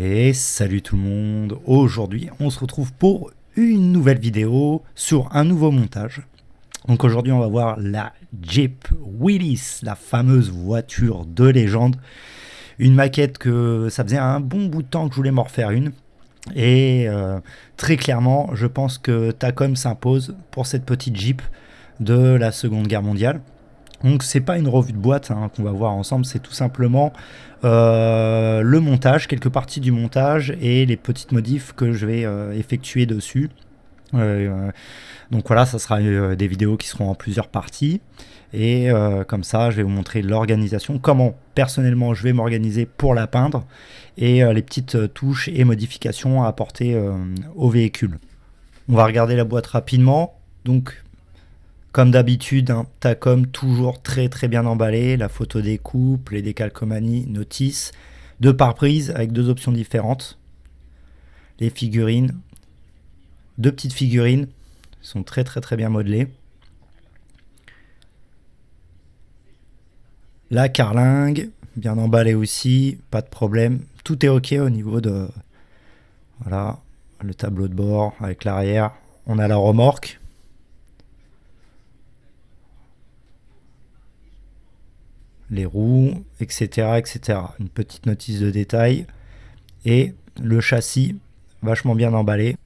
Et salut tout le monde, aujourd'hui on se retrouve pour une nouvelle vidéo sur un nouveau montage. Donc aujourd'hui on va voir la Jeep Willys, la fameuse voiture de légende. Une maquette que ça faisait un bon bout de temps que je voulais m'en refaire une. Et euh, très clairement je pense que Tacom s'impose pour cette petite Jeep de la Seconde Guerre mondiale. Donc c'est pas une revue de boîte hein, qu'on va voir ensemble, c'est tout simplement euh, le montage, quelques parties du montage et les petites modifs que je vais euh, effectuer dessus. Euh, donc voilà, ça sera des vidéos qui seront en plusieurs parties. Et comme ça, je vais vous montrer l'organisation, comment personnellement je vais m'organiser pour la peindre et les petites touches et modifications à apporter au véhicule. On va regarder la boîte rapidement. Donc comme d'habitude, hein, Tacom toujours très très bien emballé, la photo des couples, les décalcomanies, notices, deux pare-brise avec deux options différentes. Les figurines, deux petites figurines, sont très très très bien modelées. La carlingue, bien emballée aussi, pas de problème. Tout est ok au niveau de... Voilà, le tableau de bord avec l'arrière. On a la remorque, les roues, etc., etc. Une petite notice de détail. Et le châssis, vachement bien emballé.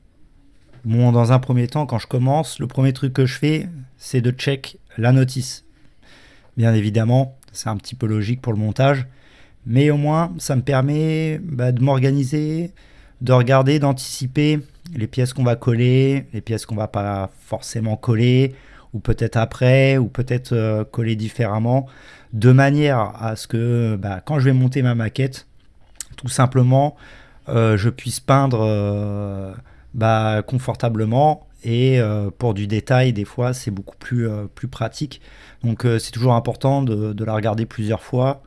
Bon, dans un premier temps, quand je commence, le premier truc que je fais, c'est de check la notice. Bien évidemment, c'est un petit peu logique pour le montage, mais au moins, ça me permet bah, de m'organiser, de regarder, d'anticiper les pièces qu'on va coller, les pièces qu'on va pas forcément coller, ou peut-être après, ou peut-être euh, coller différemment, de manière à ce que bah, quand je vais monter ma maquette, tout simplement, euh, je puisse peindre euh, bah, confortablement et pour du détail, des fois, c'est beaucoup plus, plus pratique. Donc c'est toujours important de, de, la regarder plusieurs fois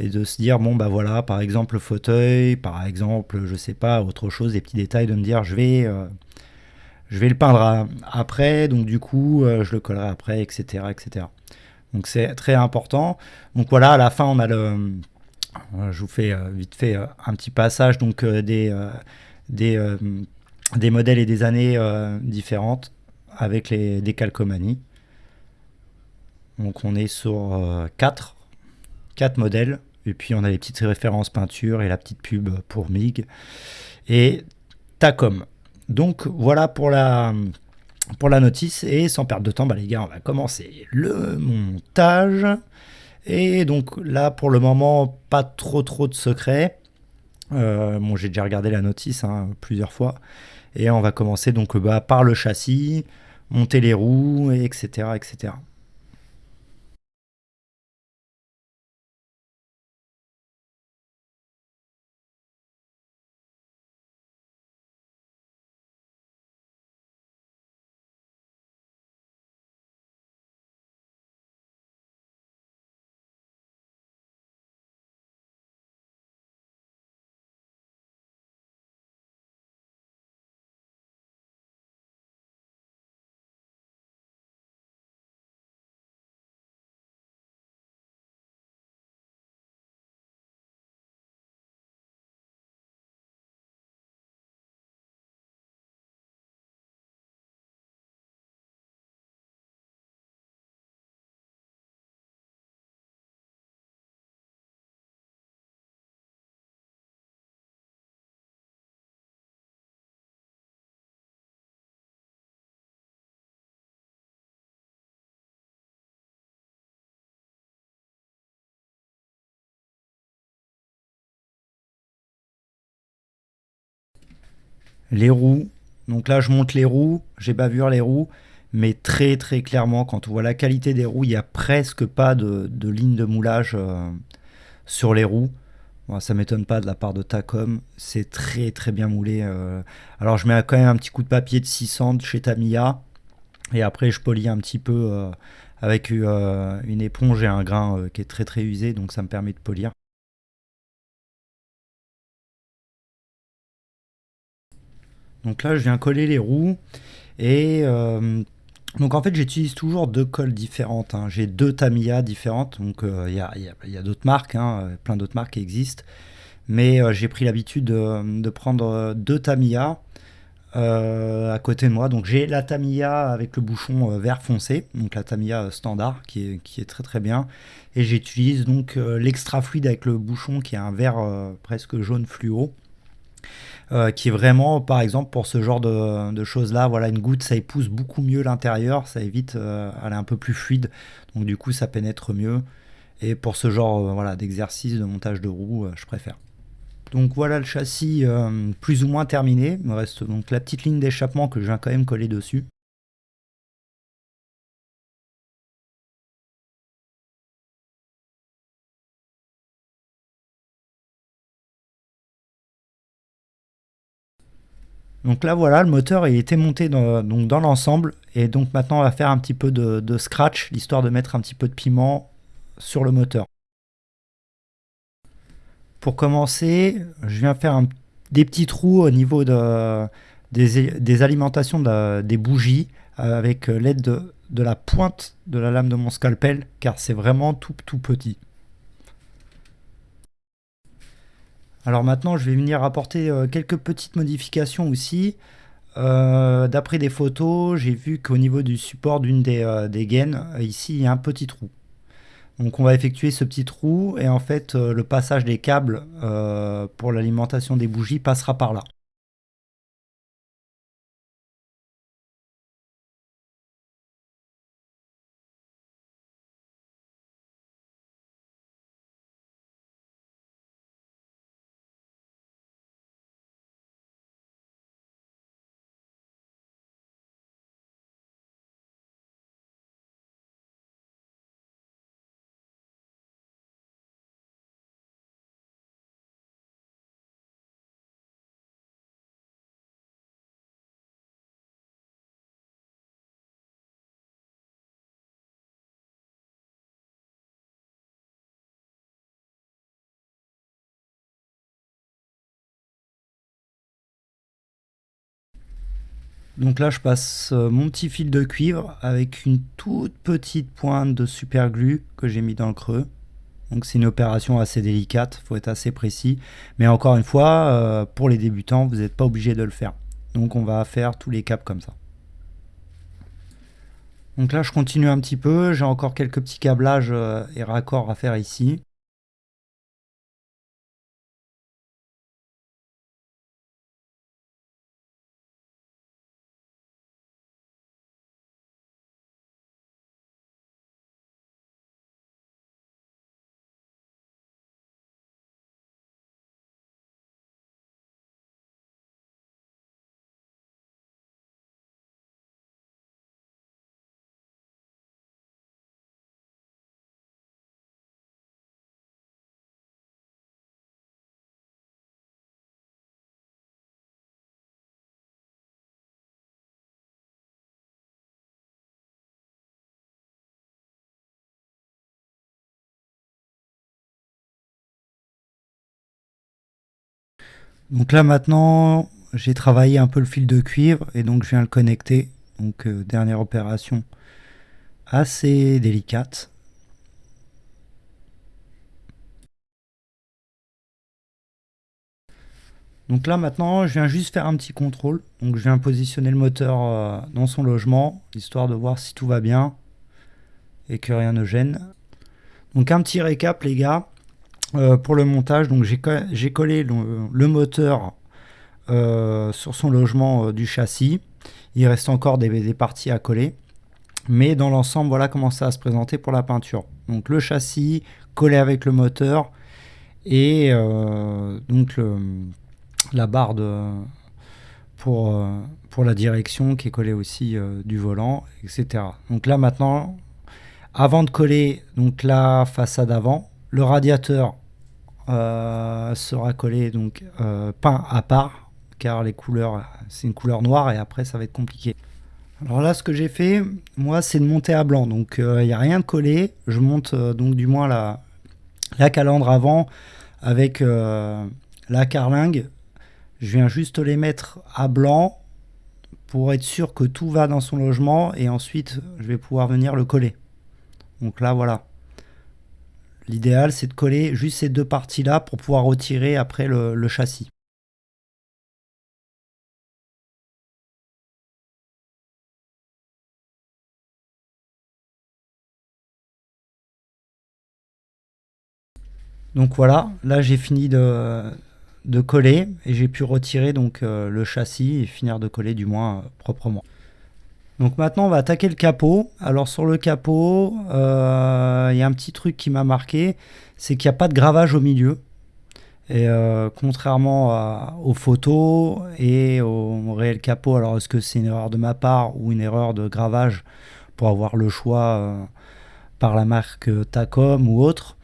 et de se dire, bon, bah voilà, par exemple, le fauteuil, par exemple, je sais pas, autre chose, des petits détails, de me dire, je vais je vais le peindre après, donc du coup, euh, je le collerai après, etc. etc. Donc c'est très important. Donc voilà, à la fin, on a le... Euh, je vous fais euh, vite fait un petit passage donc des, des, des modèles et des années différentes avec les décalcomanies. Donc on est sur 4, 4 modèles. Et puis on a les petites références peinture et la petite pub pour MIG. Et Tacom. Donc voilà pour la, pour la notice. Et sans perdre de temps, bah, les gars, on va commencer le montage. Et donc là, pour le moment, pas trop trop de secrets. Euh, bon, j'ai déjà regardé la notice hein, plusieurs fois. Et on va commencer donc bah, par le châssis, monter les roues, etc. etc. Les roues, donc là je monte les roues, j'ai bavure les roues, mais très très clairement quand on voit la qualité des roues, il n'y a presque pas de, ligne de moulage euh, sur les roues. Bon, ça m'étonne pas de la part de Tacom, c'est très très bien moulé. Euh. Alors je mets quand même un petit coup de papier de 600 chez Tamiya, et après je polis un petit peu euh, avec une éponge et un grain qui est très très usé, donc ça me permet de polir. Donc là, je viens coller les roues. Et euh, donc en fait, j'utilise toujours deux colles différentes. Hein. J'ai deux Tamiya différentes. Donc euh, il y a, d'autres marques, hein, plein d'autres marques qui existent. Mais j'ai pris l'habitude de, prendre deux Tamiya à côté de moi. Donc j'ai la Tamiya avec le bouchon vert foncé, donc la Tamiya standard qui est, qui est très très bien. Et j'utilise donc l'extra fluide avec le bouchon qui est un vert presque jaune fluo. Euh, qui est vraiment, par exemple, pour ce genre de, choses-là, voilà, une goutte, ça épouse beaucoup mieux l'intérieur, ça évite, euh, elle est un peu plus fluide, donc du coup, ça pénètre mieux. Et pour ce genre euh, voilà, d'exercice de montage de roue, je préfère. Donc voilà le châssis plus ou moins terminé. Il me reste donc la petite ligne d'échappement que je viens quand même coller dessus. Donc là voilà, le moteur il était monté dans, dans l'ensemble et donc maintenant on va faire un petit peu de, scratch, l'histoire de mettre un petit peu de piment sur le moteur. Pour commencer, je viens faire des petits trous au niveau de, des, alimentations des bougies avec l'aide de, de la pointe de la lame de mon scalpel car c'est vraiment tout tout petit. Alors maintenant, je vais venir apporter euh, quelques petites modifications aussi. Euh, d'après des photos, j'ai vu qu'au niveau du support d'une des, euh, des, gaines, ici, il y a un petit trou. Donc on va effectuer ce petit trou et en fait, le passage des câbles pour l'alimentation des bougies passera par là. Donc là, je passe euh, mon petit fil de cuivre avec une toute petite pointe de super glue que j'ai mis dans le creux. Donc c'est une opération assez délicate, faut être assez précis. Mais encore une fois, euh, pour les débutants, vous n'êtes pas obligé de le faire. Donc on va faire tous les caps comme ça. Donc là, je continue un petit peu. J'ai encore quelques petits câblages euh, et raccords à faire ici. Donc là maintenant, j'ai travaillé un peu le fil de cuivre et donc je viens le connecter. Donc euh, dernière opération assez délicate. Donc là maintenant, je viens juste faire un petit contrôle. Donc je viens positionner le moteur euh, dans son logement, histoire de voir si tout va bien et que rien ne gêne. Donc un petit récap les gars. Euh, pour le montage, donc j'ai collé le, moteur euh, sur son logement euh, du châssis. Il reste encore des, parties à coller. Mais dans l'ensemble, voilà comment ça va se présenter pour la peinture. Donc le châssis collé avec le moteur et donc la barre pour, pour la direction qui est collée aussi du volant, etc. Donc là maintenant, avant de coller donc la façade avant, le radiateur euh, sera collé donc euh, peint à part car les couleurs c'est une couleur noire et après ça va être compliqué. Alors là ce que j'ai fait moi c'est de monter à blanc. Donc il euh, n'y a rien de collé. Je monte donc du moins la, la calandre avant avec la carlingue. Je viens juste les mettre à blanc pour être sûr que tout va dans son logement et ensuite je vais pouvoir venir le coller. Donc là voilà L'idéal, c'est de coller juste ces deux parties-là pour pouvoir retirer après le, châssis. Donc voilà, là j'ai fini de, coller et j'ai pu retirer donc euh, le châssis et finir de coller du moins euh, proprement. Donc maintenant, on va attaquer le capot. Alors sur le capot, euh, il y a un petit truc qui m'a marqué, c'est qu'il n'y a pas de gravage au milieu. Et euh, contrairement aux photos et au, réel capot, alors est-ce que c'est une erreur de ma part ou une erreur de gravage pour avoir le choix euh, par la marque Tacom ou autre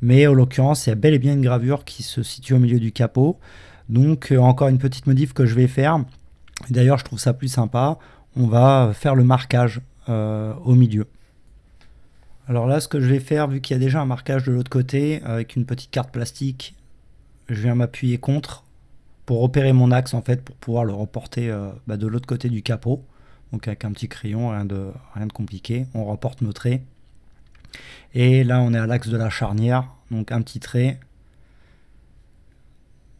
Mais en l'occurrence, il y a bel et bien une gravure qui se situe au milieu du capot. Donc encore une petite modif que je vais faire. D'ailleurs, je trouve ça plus sympa on va faire le marquage euh, au milieu. Alors là, ce que je vais faire, vu qu'il y a déjà un marquage de l'autre côté, avec une petite carte plastique, je viens m'appuyer contre pour repérer mon axe en fait, pour pouvoir le reporter euh, bah, de l'autre côté du capot. Donc avec un petit crayon, rien de, rien de compliqué. On reporte nos traits. Et là, on est à l'axe de la charnière, donc un petit trait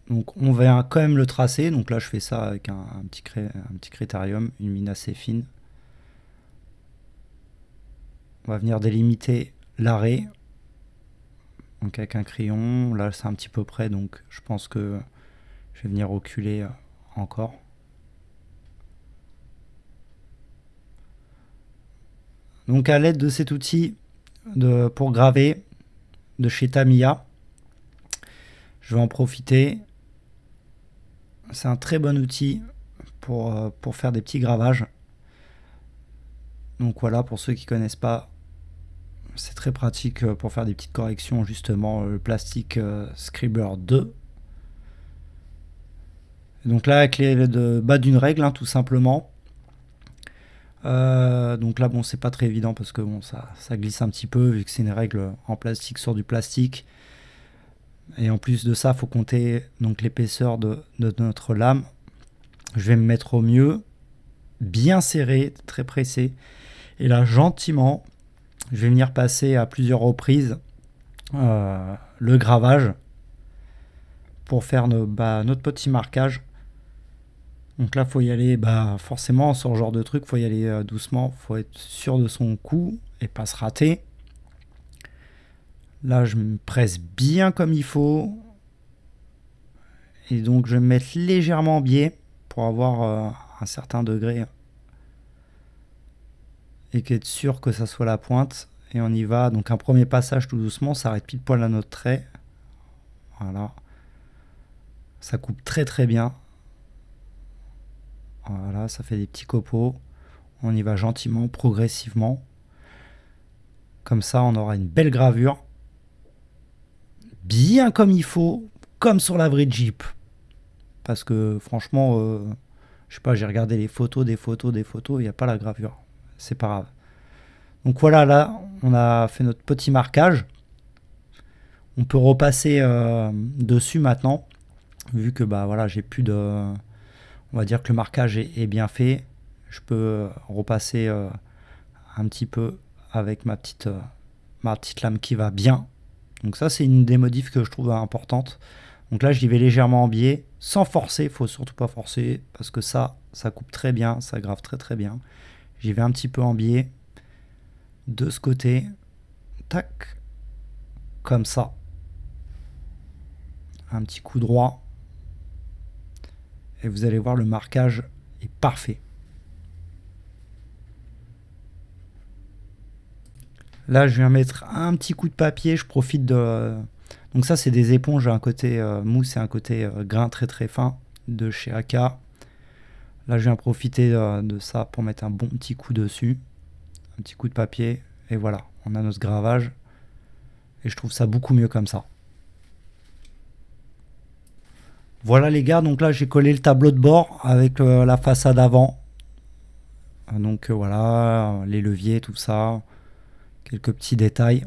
donc on va quand même le tracer. Donc là je fais ça avec un, petit, petit critérium, une mine assez fine. On va venir délimiter l'arrêt. Donc avec un crayon, là c'est un petit peu près, donc je pense que je vais venir reculer encore. Donc à l'aide de cet outil pour graver de chez Tamiya, je vais en profiter c'est un très bon outil pour, euh, pour faire des petits gravages. Donc voilà, pour ceux qui connaissent pas, c'est très pratique euh, pour faire des petites corrections, justement, euh, le plastique Scriber 2. donc là, avec les bas d'une règle, hein, tout simplement. donc là, bon, c'est pas très évident parce que ça, ça glisse un petit peu vu que c'est une règle en plastique sur du plastique. Et en plus de ça, il faut compter donc l'épaisseur de, notre lame. Je vais me mettre au mieux, bien serré, très pressé. Et là, gentiment, je vais venir passer à plusieurs reprises euh, le gravage pour faire bah, notre petit marquage. Donc là, il faut y aller, bah, forcément, sur ce genre de truc, il faut y aller euh, doucement, il faut être sûr de son coup et pas se rater. Là, je me presse bien comme il faut. Et donc, je vais me mettre légèrement en biais pour avoir euh, un certain degré. Et qu'être sûr que ça soit la pointe. Et on y va. Donc, un premier passage tout doucement. Ça arrête pile poil à notre trait. Voilà. Ça coupe très très bien. Voilà, ça fait des petits copeaux. On y va gentiment, progressivement. Comme ça, on aura une belle gravure bien comme il faut, comme sur la vraie Jeep. Parce que franchement, euh, je sais pas, j'ai regardé les photos, des photos, des photos, il n'y a pas la gravure. C'est pas grave. Donc voilà, là, on a fait notre petit marquage. On peut repasser euh, dessus maintenant, vu que bah voilà, j'ai plus de... On va dire que le marquage est, bien fait. Je peux repasser euh, un petit peu avec ma petite, ma petite lame qui va bien. Donc ça, c'est une des modifs que je trouve importante. Donc là, j'y vais légèrement en biais, sans forcer. Il faut surtout pas forcer, parce que ça, ça coupe très bien, ça grave très très bien. J'y vais un petit peu en biais, de ce côté. Tac. Comme ça. Un petit coup droit. Et vous allez voir, le marquage est parfait. Là, je viens mettre un petit coup de papier. Je profite de... Donc ça, c'est des éponges, un côté euh, mousse et un côté euh, grain très très fin de chez AK. Là, je viens profiter euh, de ça pour mettre un bon petit coup dessus. Un petit coup de papier. Et voilà, on a notre gravage. Et je trouve ça beaucoup mieux comme ça. Voilà les gars, donc là j'ai collé le tableau de bord avec la façade avant. Donc voilà, les leviers, tout ça quelques petits détails.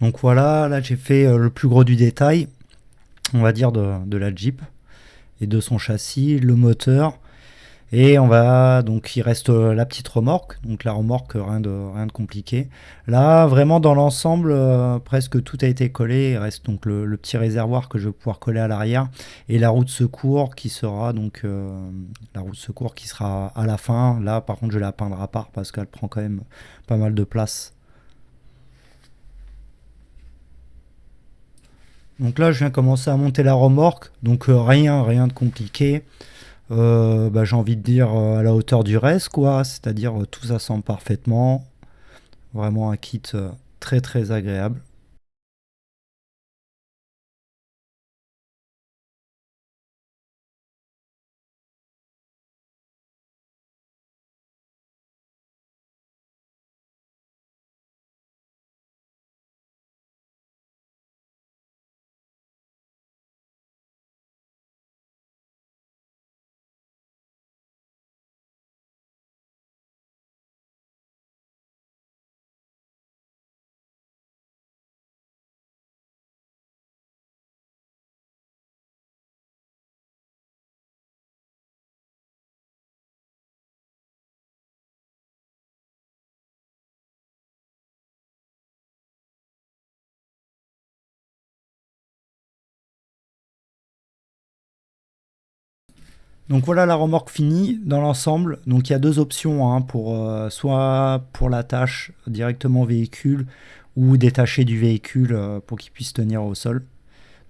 Donc voilà, là j'ai fait euh, le plus gros du détail, on va dire, de, la Jeep et de son châssis, le moteur, et on va donc il reste euh, la petite remorque, donc la remorque rien de rien de compliqué. Là vraiment dans l'ensemble euh, presque tout a été collé. Il reste donc le, petit réservoir que je vais pouvoir coller à l'arrière et la roue de secours qui sera donc euh, la roue de secours qui sera à la fin. Là par contre je la peindrai à part parce qu'elle prend quand même pas mal de place. Donc là je viens commencer à monter la remorque, donc rien rien de compliqué. Euh, bah, j'ai envie de dire euh, à la hauteur du reste, quoi. C'est-à-dire euh, tout s'assemble parfaitement. Vraiment un kit très très agréable. Donc voilà la remorque finie dans l'ensemble. Donc il y a deux options hein, pour euh, soit pour la tâche directement véhicule ou détacher du véhicule euh, pour qu'il puisse tenir au sol.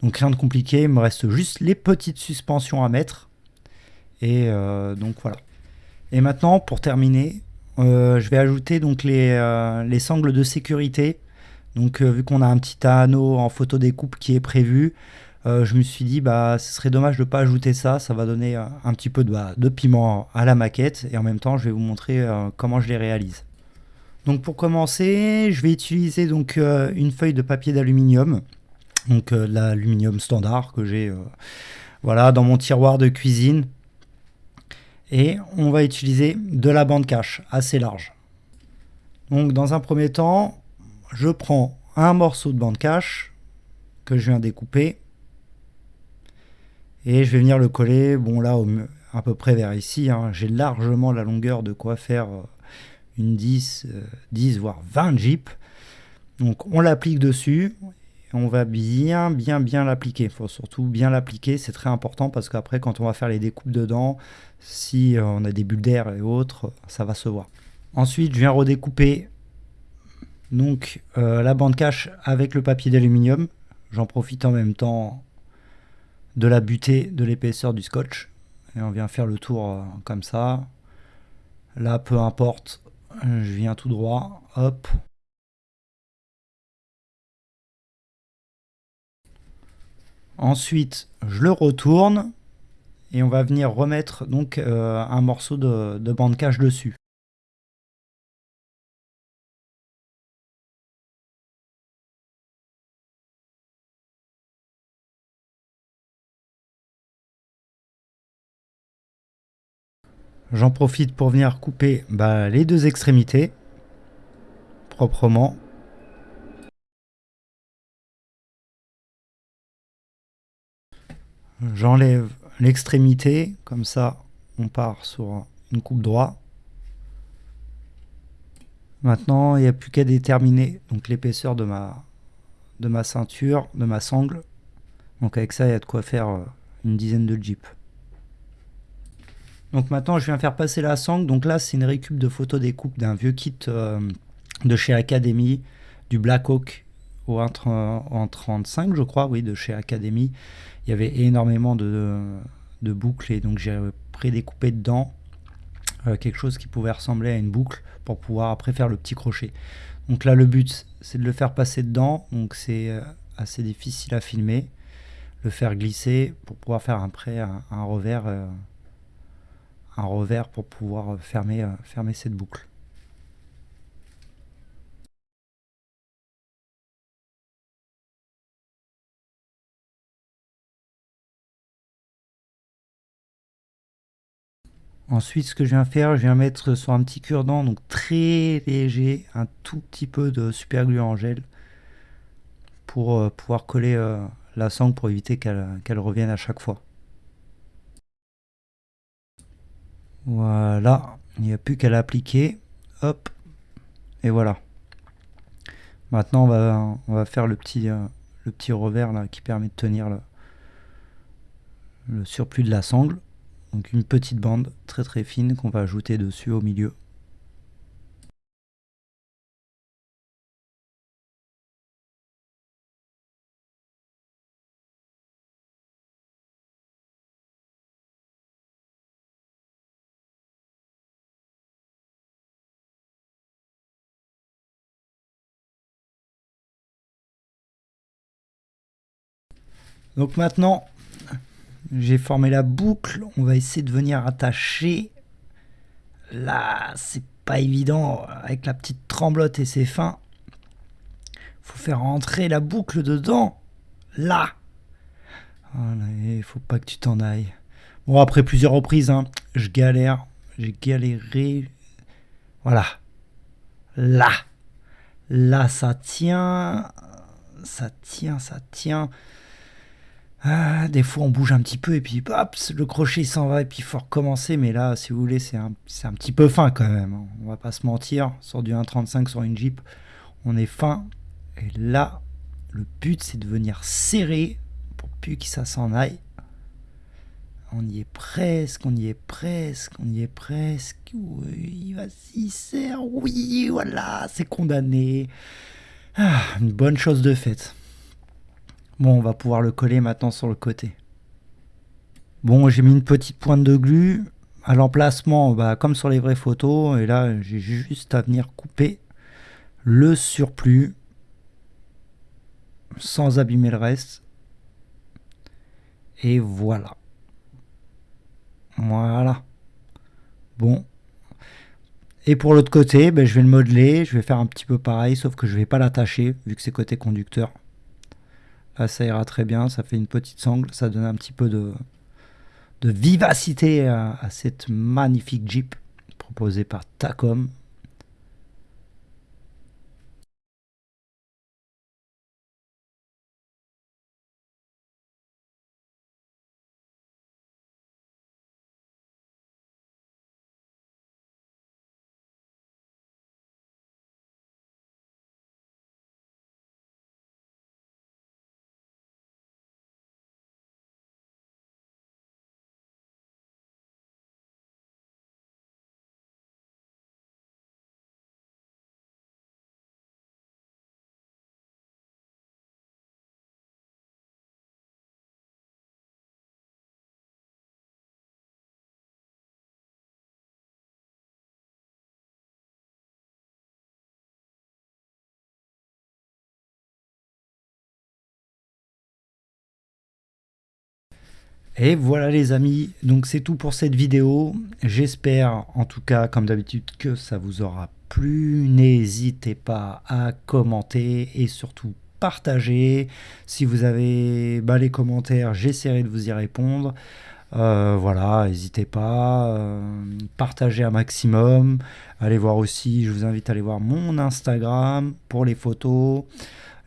Donc rien de compliqué, il me reste juste les petites suspensions à mettre. Et euh, donc voilà. Et maintenant pour terminer, je vais ajouter donc les, les sangles de sécurité. Donc vu qu'on a un petit anneau en photo découpe qui est prévu, euh, je me suis dit bah ce serait dommage de ne pas ajouter ça, ça va donner euh, un petit peu de, bah, de, piment à la maquette et en même temps je vais vous montrer euh, comment je les réalise. Donc pour commencer, je vais utiliser donc une feuille de papier d'aluminium, donc l'aluminium standard que j'ai voilà dans mon tiroir de cuisine. Et on va utiliser de la bande cache assez large. Donc dans un premier temps, je prends un morceau de bande cache que je viens découper et je vais venir le coller, bon là, à peu près vers ici. Hein. J'ai largement la longueur de quoi faire euh, une 10, 10 euh, voire 20 jeeps. Donc on l'applique dessus. on va bien, bien, bien l'appliquer. Il faut surtout bien l'appliquer. C'est très important parce qu'après, quand on va faire les découpes dedans, si euh, on a des bulles d'air et autres, ça va se voir. Ensuite, je viens redécouper donc la bande cache avec le papier d'aluminium. J'en profite en même temps de la butée de l'épaisseur du scotch. Et on vient faire le tour euh, comme ça. Là, peu importe, je viens tout droit, hop. Ensuite, je le retourne et on va venir remettre donc euh, un morceau de, de bande cache dessus. J'en profite pour venir couper bah, les deux extrémités proprement. J'enlève l'extrémité, comme ça on part sur une coupe droite. Maintenant, il n'y a plus qu'à déterminer donc l'épaisseur de ma, de ma ceinture, de ma sangle. Donc avec ça, il y a de quoi faire euh, une dizaine de jeeps. Donc maintenant, je viens faire passer la sangle. Donc là, c'est une récup de photos découpe d'un vieux kit euh, de chez Academy, du Black Hawk au 1.35, je crois, oui, de chez Academy. Il y avait énormément de, boucles et donc j'ai prédécoupé dedans euh, quelque chose qui pouvait ressembler à une boucle pour pouvoir après faire le petit crochet. Donc là, le but, c'est de le faire passer dedans. Donc c'est euh, assez difficile à filmer. Le faire glisser pour pouvoir faire après un revers un revers pour pouvoir fermer, euh, fermer cette boucle. Ensuite, ce que je viens faire, je viens mettre sur un petit cure-dent, donc très léger, un tout petit peu de super glue en gel pour euh, pouvoir coller euh, la sangle pour éviter qu'elle revienne à chaque fois. Voilà, il n'y a plus qu'à l'appliquer. Hop, et voilà. Maintenant, on va, faire le petit, le petit revers là, qui permet de tenir le surplus de la sangle. Donc une petite bande très très fine qu'on va ajouter dessus au milieu. Donc maintenant, j'ai formé la boucle. On va essayer de venir attacher. Là, c'est pas évident avec la petite tremblote et ses fins. Faut faire rentrer la boucle dedans. Là. Il faut pas que tu t'en ailles. Bon, après plusieurs reprises, hein, je galère. J'ai galéré. Voilà. Là. Là, ça tient. Ça tient, ça tient. Ah, des fois, on bouge un petit peu et puis hop, le crochet s'en va et puis il faut recommencer. Mais là, si vous voulez, c'est un, un, petit peu fin quand même. Hein. On va pas se mentir. Sur du 1.35 sur une Jeep, on est fin. Et là, le but, c'est de venir serrer pour plus que ça s'en aille. On y est presque, on y est presque, on y est presque. Oui, vas-y, serre. Oui, voilà, c'est condamné. Ah, une bonne chose de faite. Bon, on va pouvoir le coller maintenant sur le côté. Bon, j'ai mis une petite pointe de glu à l'emplacement, bah, comme sur les vraies photos. Et là, j'ai juste à venir couper le surplus sans abîmer le reste. Et voilà. Voilà. Bon. Et pour l'autre côté, ben, je vais le modeler. Je vais faire un petit peu pareil, sauf que je ne vais pas l'attacher, vu que c'est côté conducteur. Là, ça ira très bien. Ça fait une petite sangle. Ça donne un petit peu de, de vivacité à, cette magnifique Jeep proposée par Tacom. Et voilà les amis, donc c'est tout pour cette vidéo. J'espère en tout cas comme d'habitude que ça vous aura plu. N'hésitez pas à commenter et surtout partager. Si vous avez bah, les commentaires, j'essaierai de vous y répondre. Euh, voilà, n'hésitez pas, euh, partagez un maximum. Allez voir aussi, je vous invite à aller voir mon Instagram pour les photos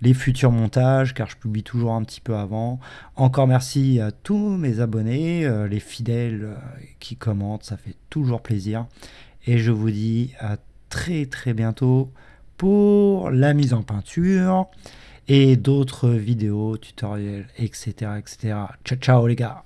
les futurs montages, car je publie toujours un petit peu avant. Encore merci à tous mes abonnés, euh, les fidèles euh, qui commentent, ça fait toujours plaisir. Et je vous dis à très très bientôt pour la mise en peinture et d'autres vidéos, tutoriels, etc. etc. Ciao ciao les gars